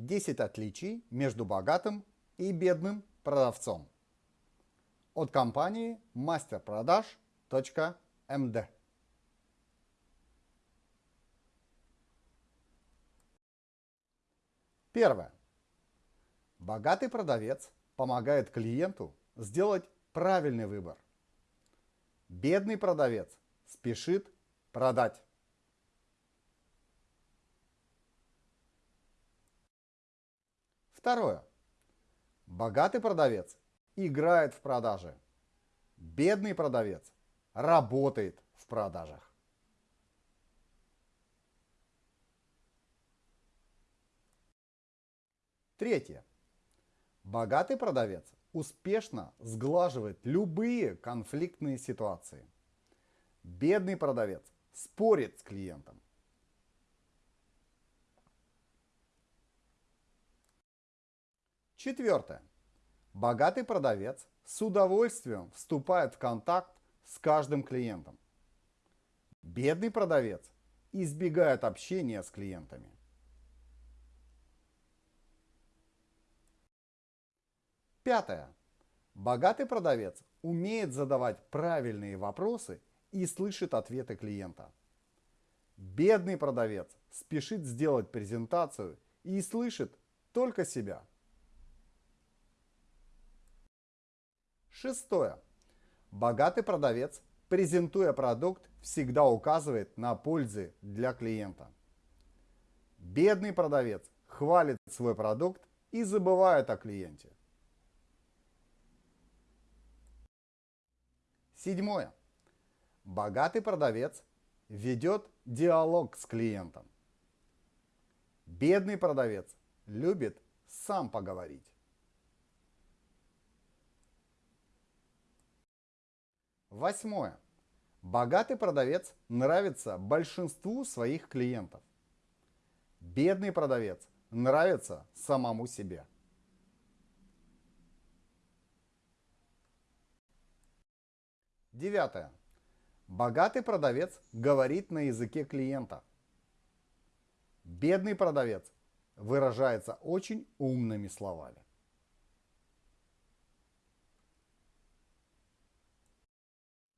10 отличий между богатым и бедным продавцом. От компании masterproдаж.md Первое. Богатый продавец помогает клиенту сделать правильный выбор. Бедный продавец спешит продать. Второе. Богатый продавец играет в продаже. Бедный продавец работает в продажах. Третье. Богатый продавец успешно сглаживает любые конфликтные ситуации. Бедный продавец спорит с клиентом. Четвертое. Богатый продавец с удовольствием вступает в контакт с каждым клиентом. Бедный продавец избегает общения с клиентами. Пятое. Богатый продавец умеет задавать правильные вопросы и слышит ответы клиента. Бедный продавец спешит сделать презентацию и слышит только себя. Шестое. Богатый продавец, презентуя продукт, всегда указывает на пользы для клиента. Бедный продавец хвалит свой продукт и забывает о клиенте. Седьмое. Богатый продавец ведет диалог с клиентом. Бедный продавец любит сам поговорить. Восьмое. Богатый продавец нравится большинству своих клиентов. Бедный продавец нравится самому себе. Девятое. Богатый продавец говорит на языке клиента. Бедный продавец выражается очень умными словами.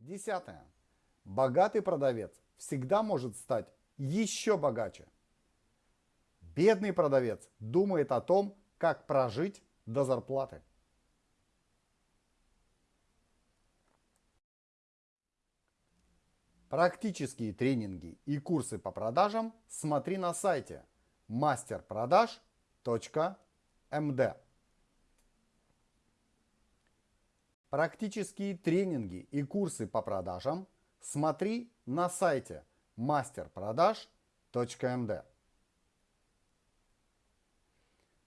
Десятое. Богатый продавец всегда может стать еще богаче. Бедный продавец думает о том, как прожить до зарплаты. Практические тренинги и курсы по продажам смотри на сайте masterproдаж.md Практические тренинги и курсы по продажам смотри на сайте masterproдаж.md.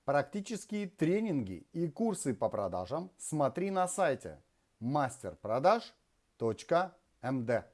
Практические тренинги и курсы по продажам смотри на сайте masterproдаж.md.